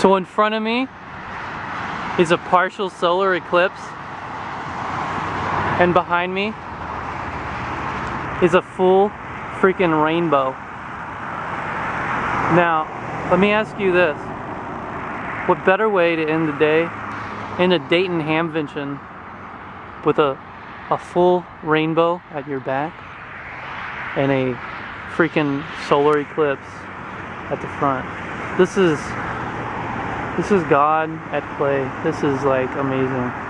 So in front of me is a partial solar eclipse. And behind me is a full freaking rainbow. Now, let me ask you this. What better way to end the day in a Dayton Hamvention with a, a full rainbow at your back and a freaking solar eclipse at the front. This is this is God at play. This is like amazing.